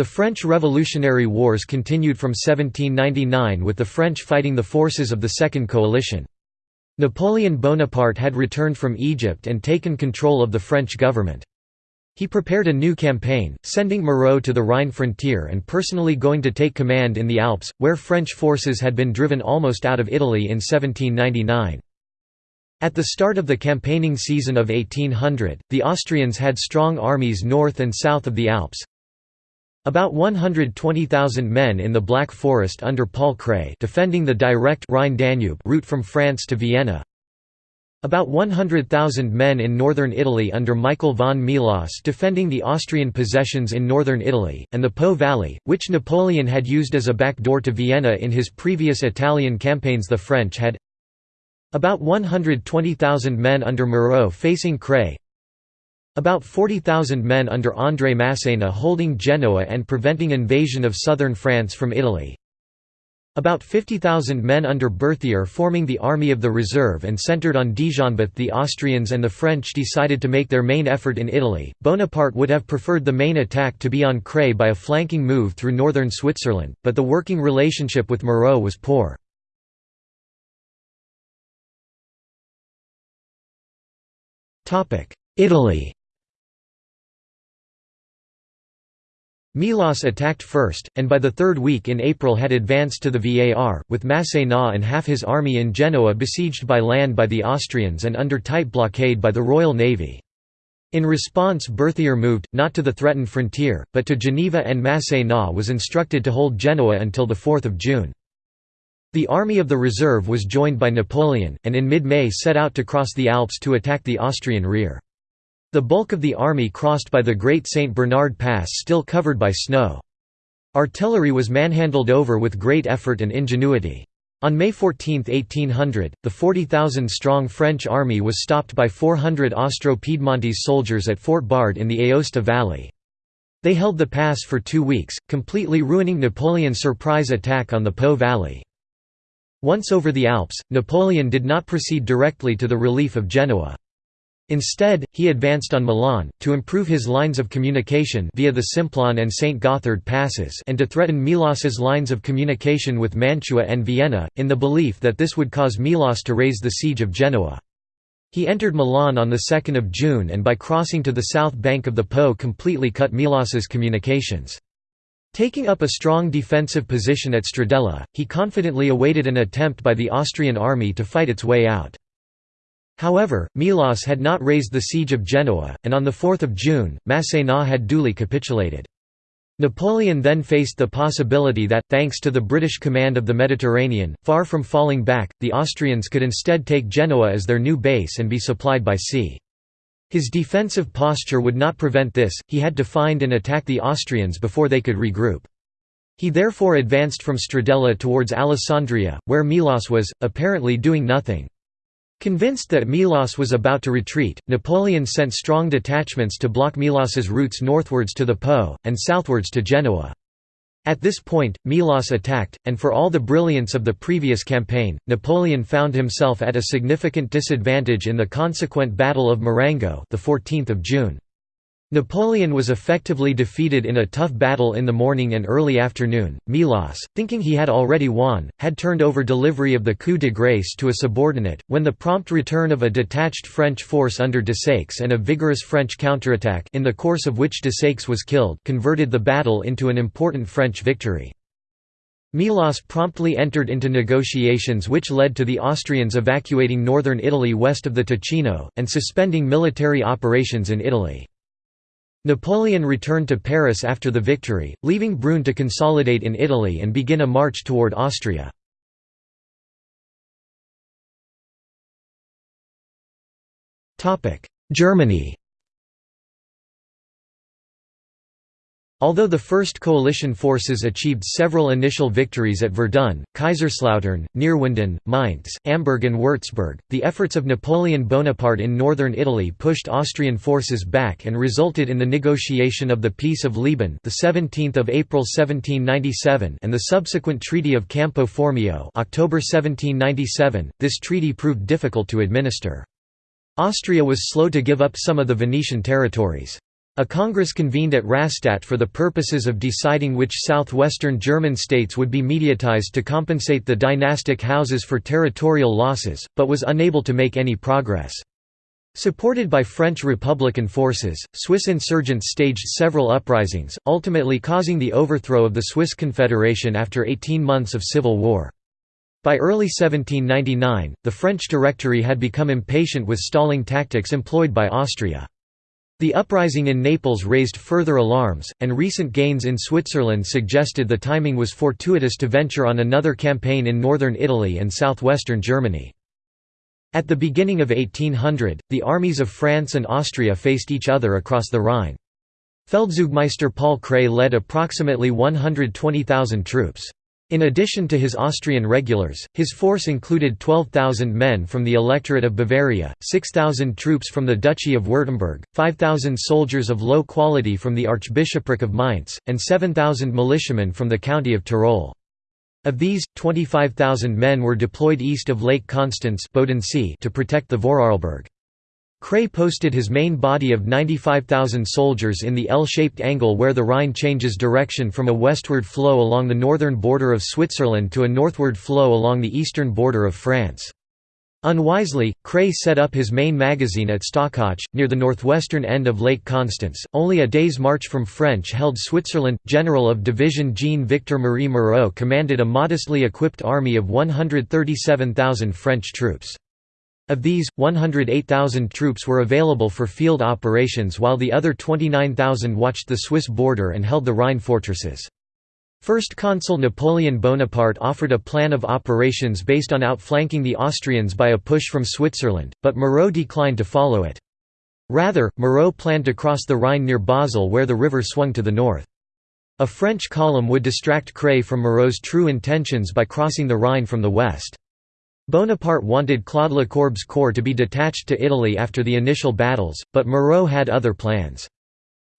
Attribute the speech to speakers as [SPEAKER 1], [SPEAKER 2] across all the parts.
[SPEAKER 1] The French Revolutionary Wars continued from 1799 with the French fighting the forces of the Second Coalition. Napoleon Bonaparte had returned from Egypt and taken control of the French government. He prepared a new campaign, sending Moreau to the Rhine frontier and personally going to take command in the Alps, where French forces had been driven almost out of Italy in 1799. At the start of the campaigning season of 1800, the Austrians had strong armies north and south of the Alps, about 120,000 men in the Black Forest under Paul Kray defending the direct Rhine-Danube route from France to Vienna. About 100,000 men in northern Italy under Michael von Melas defending the Austrian possessions in northern Italy, and the Po Valley, which Napoleon had used as a backdoor to Vienna in his previous Italian campaigns the French had about 120,000 men under Moreau facing Kray, about 40,000 men under André Masséna holding Genoa and preventing invasion of southern France from Italy. About 50,000 men under Berthier forming the Army of the Reserve and centered on Dijon. But the Austrians and the French decided to make their main effort in Italy. Bonaparte would have preferred the main attack to be on Kray by a flanking move through northern Switzerland, but the working relationship with Moreau was poor. Italy Melas attacked first, and by the third week in April had advanced to the Var, with Masséna and half his army in Genoa besieged by land by the Austrians and under tight blockade by the Royal Navy. In response Berthier moved, not to the threatened frontier, but to Geneva and Masséna was instructed to hold Genoa until 4 June. The Army of the Reserve was joined by Napoleon, and in mid-May set out to cross the Alps to attack the Austrian rear. The bulk of the army crossed by the Great St. Bernard Pass still covered by snow. Artillery was manhandled over with great effort and ingenuity. On May 14, 1800, the 40,000-strong French army was stopped by 400 Austro-Piedmontese soldiers at Fort Bard in the Aosta Valley. They held the pass for two weeks, completely ruining Napoleon's surprise attack on the Po Valley. Once over the Alps, Napoleon did not proceed directly to the relief of Genoa. Instead, he advanced on Milan, to improve his lines of communication via the Simplon and St. Gothard passes and to threaten Melas's lines of communication with Mantua and Vienna, in the belief that this would cause Melas to raise the siege of Genoa. He entered Milan on 2 June and by crossing to the south bank of the Po completely cut Melas's communications. Taking up a strong defensive position at Stradella, he confidently awaited an attempt by the Austrian army to fight its way out. However, Melas had not raised the siege of Genoa, and on 4 June, Masséna had duly capitulated. Napoleon then faced the possibility that, thanks to the British command of the Mediterranean, far from falling back, the Austrians could instead take Genoa as their new base and be supplied by sea. His defensive posture would not prevent this, he had to find and attack the Austrians before they could regroup. He therefore advanced from Stradella towards Alessandria, where Melas was, apparently doing nothing. Convinced that Melas was about to retreat, Napoleon sent strong detachments to block Melas's routes northwards to the Po, and southwards to Genoa. At this point, Melas attacked, and for all the brilliance of the previous campaign, Napoleon found himself at a significant disadvantage in the consequent Battle of Marengo the 14th of June. Napoleon was effectively defeated in a tough battle in the morning and early afternoon. Melas, thinking he had already won, had turned over delivery of the coup de grace to a subordinate, when the prompt return of a detached French force under Desaix and a vigorous French counterattack in the course of which Desaix was killed converted the battle into an important French victory. Melas promptly entered into negotiations which led to the Austrians evacuating northern Italy west of the Ticino, and suspending military operations in Italy. Napoleon returned to Paris after the victory, leaving Brune to consolidate in Italy and begin a march toward Austria. Germany Although the First Coalition forces achieved several initial victories at Verdun, Kaiserslautern, Neerwinden, Mainz, Amberg and Würzburg, the efforts of Napoleon Bonaparte in northern Italy pushed Austrian forces back and resulted in the negotiation of the Peace of Leoben the 17th of April 1797 and the subsequent Treaty of Campo Formio October 1797. This treaty proved difficult to administer. Austria was slow to give up some of the Venetian territories. A congress convened at Rastatt for the purposes of deciding which southwestern German states would be mediatized to compensate the dynastic houses for territorial losses, but was unable to make any progress. Supported by French Republican forces, Swiss insurgents staged several uprisings, ultimately causing the overthrow of the Swiss Confederation after 18 months of civil war. By early 1799, the French Directory had become impatient with stalling tactics employed by Austria. The uprising in Naples raised further alarms, and recent gains in Switzerland suggested the timing was fortuitous to venture on another campaign in northern Italy and southwestern Germany. At the beginning of 1800, the armies of France and Austria faced each other across the Rhine. Feldzugmeister Paul Kray led approximately 120,000 troops. In addition to his Austrian regulars, his force included 12,000 men from the Electorate of Bavaria, 6,000 troops from the Duchy of Württemberg, 5,000 soldiers of low quality from the Archbishopric of Mainz, and 7,000 militiamen from the county of Tyrol. Of these, 25,000 men were deployed east of Lake Constance to protect the Vorarlberg. Kray posted his main body of 95,000 soldiers in the L-shaped angle where the Rhine changes direction from a westward flow along the northern border of Switzerland to a northward flow along the eastern border of France. Unwisely, Kray set up his main magazine at Stockach, near the northwestern end of Lake Constance, only a day's march from French-held Switzerland. General of Division Jean-Victor Marie Moreau commanded a modestly equipped army of 137,000 French troops. Of these, 108,000 troops were available for field operations while the other 29,000 watched the Swiss border and held the Rhine fortresses. First Consul Napoleon Bonaparte offered a plan of operations based on outflanking the Austrians by a push from Switzerland, but Moreau declined to follow it. Rather, Moreau planned to cross the Rhine near Basel where the river swung to the north. A French column would distract Kray from Moreau's true intentions by crossing the Rhine from the west. Bonaparte wanted Claude Lecourbe's corps to be detached to Italy after the initial battles, but Moreau had other plans.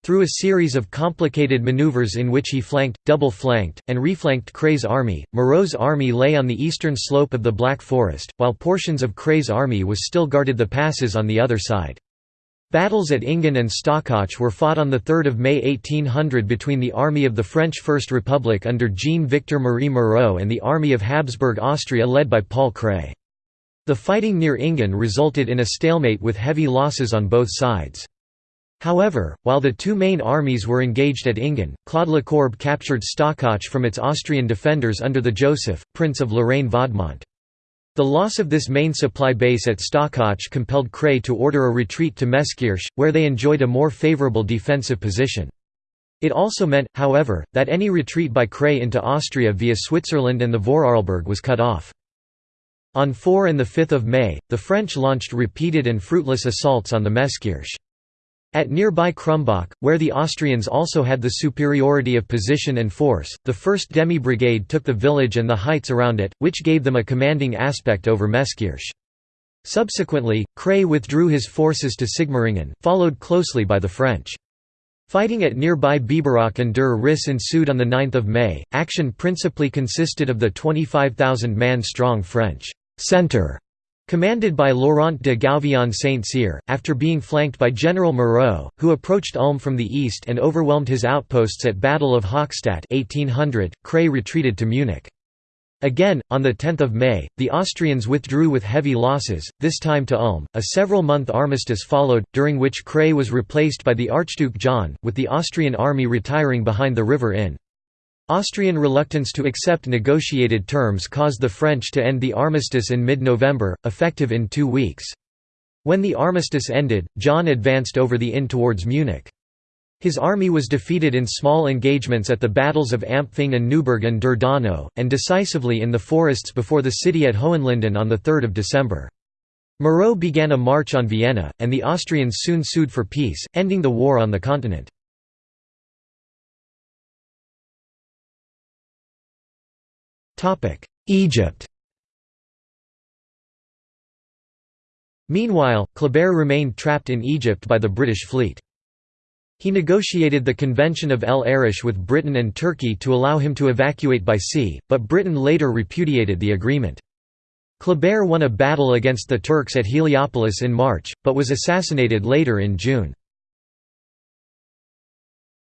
[SPEAKER 1] Through a series of complicated maneuvers in which he flanked, double-flanked, and reflanked Kray's army, Moreau's army lay on the eastern slope of the Black Forest, while portions of Kray's army was still guarded the passes on the other side. Battles at Engen and Stockach were fought on 3 May 1800 between the army of the French First Republic under Jean-Victor Marie Moreau and the army of Habsburg Austria led by Paul Kray. The fighting near Engen resulted in a stalemate with heavy losses on both sides. However, while the two main armies were engaged at Engen, Claude Lecourbe captured Stockach from its Austrian defenders under the Joseph, Prince of Lorraine-Vaudemont. The loss of this main supply base at Stockach compelled Kray to order a retreat to Meskirch, where they enjoyed a more favourable defensive position. It also meant, however, that any retreat by Kray into Austria via Switzerland and the Vorarlberg was cut off. On 4 and 5 May, the French launched repeated and fruitless assaults on the Meskirch. At nearby Krumbach, where the Austrians also had the superiority of position and force, the 1st Demi-Brigade took the village and the heights around it, which gave them a commanding aspect over Meskirch. Subsequently, Kray withdrew his forces to Sigmaringen, followed closely by the French. Fighting at nearby Biberach and Der Riss ensued on 9 May. Action principally consisted of the 25,000-man strong French «centre» Commanded by Laurent de Gouvion Saint-Cyr, after being flanked by General Moreau, who approached Ulm from the east and overwhelmed his outposts at Battle of Hochstadt 1800, Kray retreated to Munich. Again, on 10 May, the Austrians withdrew with heavy losses, this time to Ulm. A several-month armistice followed, during which Kray was replaced by the Archduke John, with the Austrian army retiring behind the river Inn. Austrian reluctance to accept negotiated terms caused the French to end the armistice in mid-November, effective in two weeks. When the armistice ended, John advanced over the Inn towards Munich. His army was defeated in small engagements at the battles of Ampfing and Neuburg and Der Donau, and decisively in the forests before the city at Hohenlinden on 3 December. Moreau began a march on Vienna, and the Austrians soon sued for peace, ending the war on the continent. Egypt Meanwhile, Kleber remained trapped in Egypt by the British fleet. He negotiated the Convention of El Arish with Britain and Turkey to allow him to evacuate by sea, but Britain later repudiated the agreement. Kleber won a battle against the Turks at Heliopolis in March, but was assassinated later in June.